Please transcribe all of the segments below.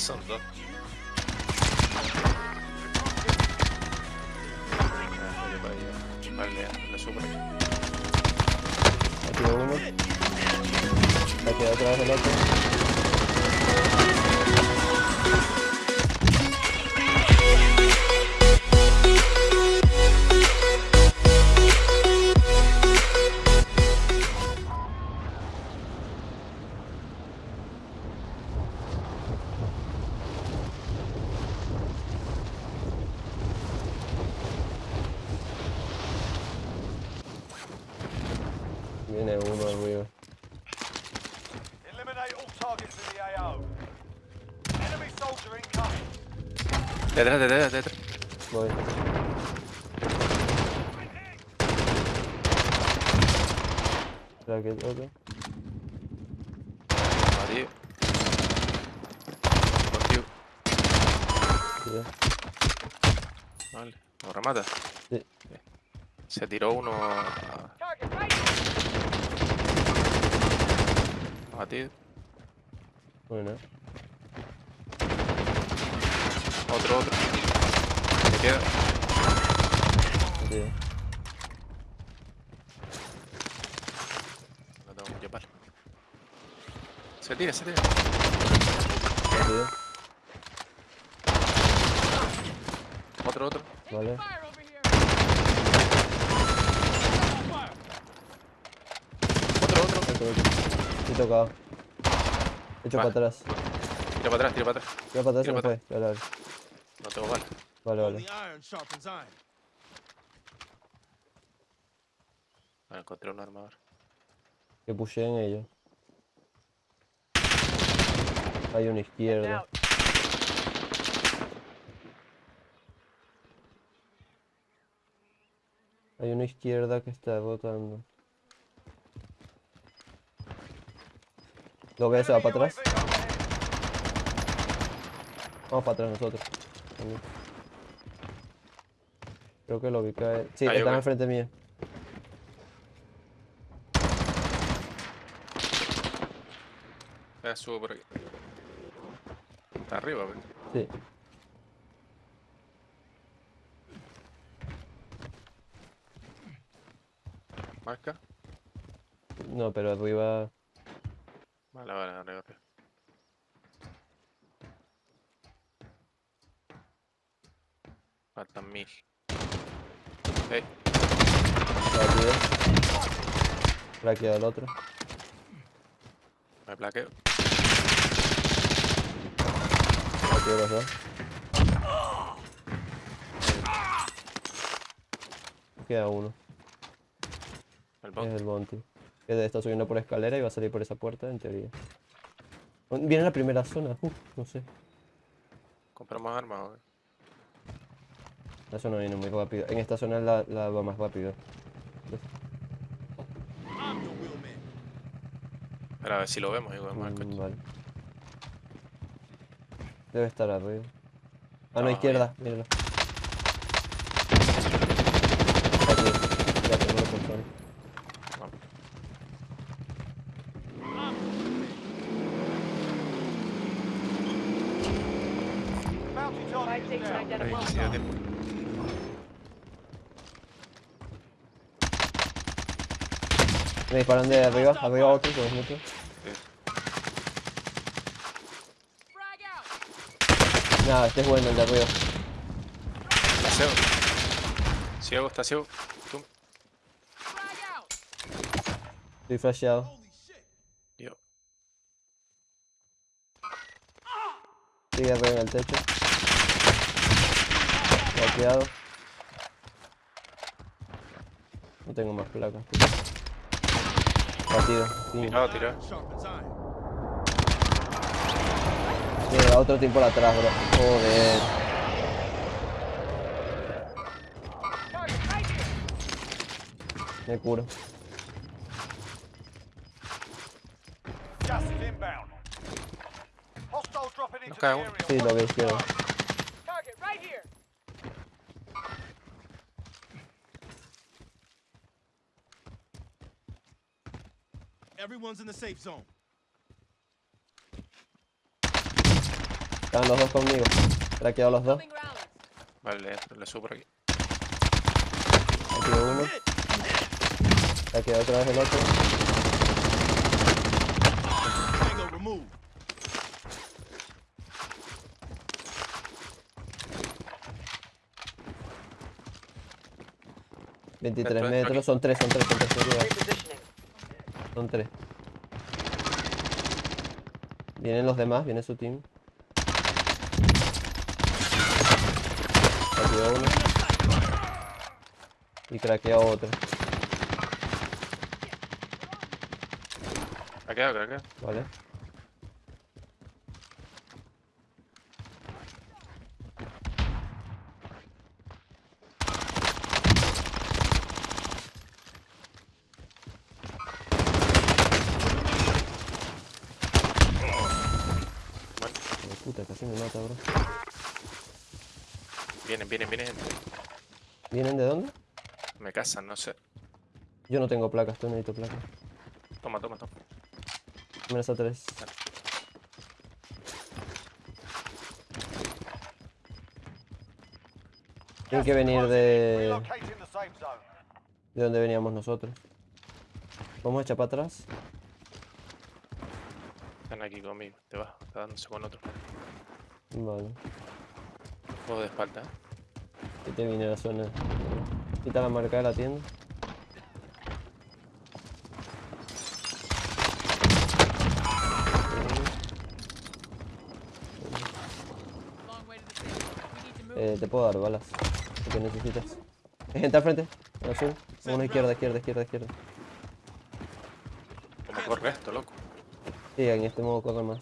Son dos. Ah, yo para allá. Vale, le subo por aquí. Aquí uno. Aquí otra vez el otro. Viene uno arriba. Eliminate all targets in the AO. Enemy soldier incoming. Detrás, detrás, detrás. Voy. Que otro. Adiós. Contigo. Vale. ¿Lo remata? Se tiró uno a... A ti. Bueno. Otro, otro. Me queda. Sí. No tengo mucho palo. Se tira, se tira. Sí. Otro, otro. Vale. Fire over here. Otro, otro. Otro, otro. Estoy tocado. Hecho Vale. para atrás. Tira para atrás, tira para atrás. Tira para atrás y Tira para fue. Vale, vale. No tengo bala. Vale, vale. Encontré un armador. Que pusheen ellos. Hay una izquierda. Hay una izquierda que está rotando. Lo ves, se va para atrás. Vamos para atrás nosotros. Creo que lo vi caer. Sí, Ahí, están enfrente mío. Ya subo por aquí. Está arriba, pues. Sí. Marca. No, pero arriba. Vale, vale, arriba, arriba. Faltan mil. Ey, Rápido. Raqueado el otro. me plaqueo. Raqueado los dos. Queda uno. El Es bot. el Monty. Que está subiendo por escalera y va a salir por esa puerta, en teoría. Viene la primera zona. Uf, no sé. Compramos armas. La zona viene muy rápido. En esta zona la, la va más rápido. Espera, a ver si lo vemos igual Mm, vale. Debe estar arriba. A No, la izquierda, míralo. Aquí. Ya tengo la persona. Vamos. Me disparan de arriba, arriba otro, que es mucho. Sí. Nada, este es bueno el de arriba. Está ciego. Ciego, está ciego. Tú. Estoy flasheado. Yo. Sigue arriba en el techo. Bloqueado. No tengo más placas. Batido. Sí. Tirado, tirado. Iron. Mira, otro team por atrás, bro. Joder. Me curo. Gas is inbound. Hostiles dropping into the cae uno. area. Sí, lo Watch vi the izquierdo. skies. Target right here. Everyone's in the safe zone. Estaban los dos conmigo. Traqueado los dos. Vale, le, subo por aquí. Aquí uno. Traqueado otra vez el otro. Veintitrés metros. aquí. Son tres, son tres, son tres. Son tres. Vienen los demás, viene su team. Craqueó uno. Y craqueó otro. Creo que. Vale. Bueno, Hijo de vienen, vienen, vienen. ¿Vienen de dónde? Me casan, no sé. Yo no tengo placas, tú necesito placas. Toma, toma, toma. Menos a tres. Tienen que venir de... De donde veníamos nosotros. Vamos a echar para atrás. Están aquí conmigo. Te vas, está dándose con otro. Vale. Juego de espalda, ¿eh? Que te viene la zona. Quita la marca de la tienda. Eh, te puedo dar balas. Lo que necesitas. Hay gente al frente. al azul. Uno izquierda, izquierda, izquierda, izquierda. ¿Cómo corre esto, loco? Sí, en este modo corre más.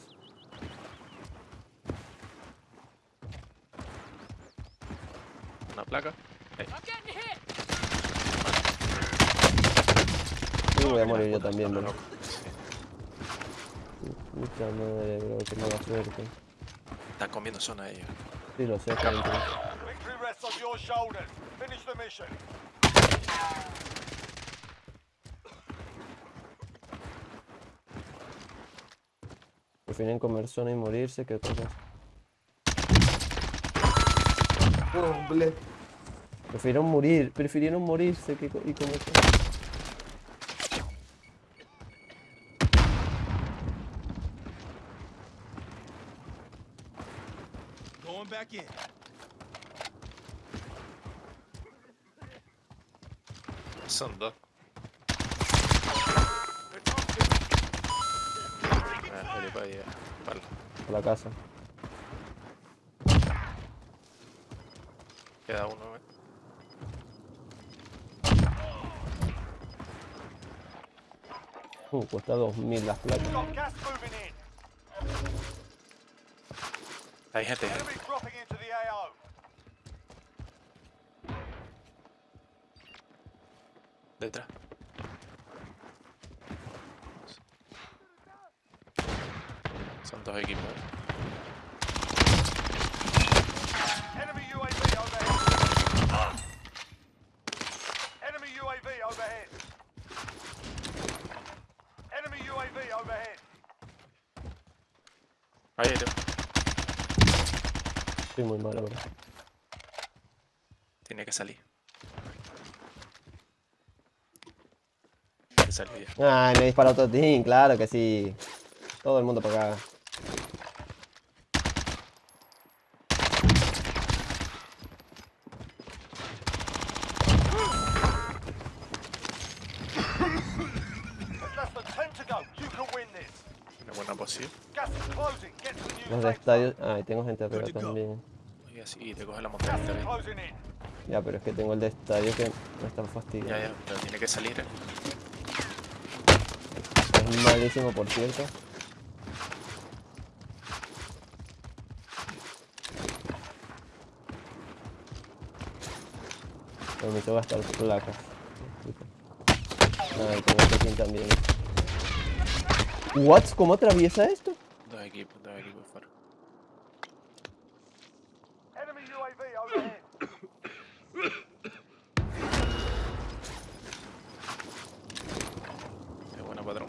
Una placa. Ahí. I'm getting hit. Y voy a morir yo también, bro. Puta madre, bro, qué mala suerte. Están comiendo zona ellos. Sí, lo sé, pero entiendo. Victory rests on your shoulders. Finish the mission. Prefieren comer zona y morirse que otra cosa. Prefirieron morir, prefirieron morirse que y comer zona. Son dos. Ah. A la casa. Queda uno, ¿eh? Uh, cuesta 2000 las placas. Hay gente, Detrás. Son dos equipos. Enemy UAV overhead. Enemy UAV overhead. Enemy UAV overhead. Ahí, tío. Estoy muy malo, bro. Tiene que salir. Ya. Ay, me disparó otro team, claro que sí. Todo el mundo para acá. There's less than 10 to go. You can win this. Una buena posición. Los estadios. Ay, tengo gente go. también. Y así, te coge la montaña. Ya, pero es que tengo el de estadio que me está Ya, fastidiando. ya, pero tiene que salir. ¿eh? Malísimo, por cierto. Pero me hizo gastar placas. Ay, tengo este team también. ¿What? ¿Cómo atraviesa esto? Dos equipos, dos equipos fuera. Enemy UAV overhead. Qué buena patrón.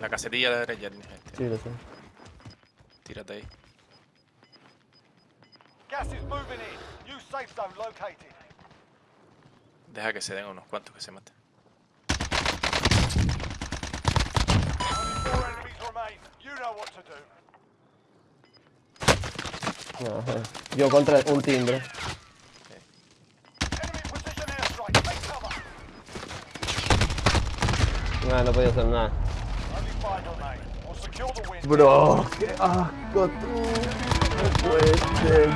La casetilla de la derecha tienes este. Sí, lo sé. Tírate ahí. Gas is moving in. New safe zone located. Deja que se den unos cuantos que se maten. Only four enemies remain. You know what to do. Ajá. Yo contra un timbre. Ah, no podía hacer nada. Bro, qué asco tú. No puede ser.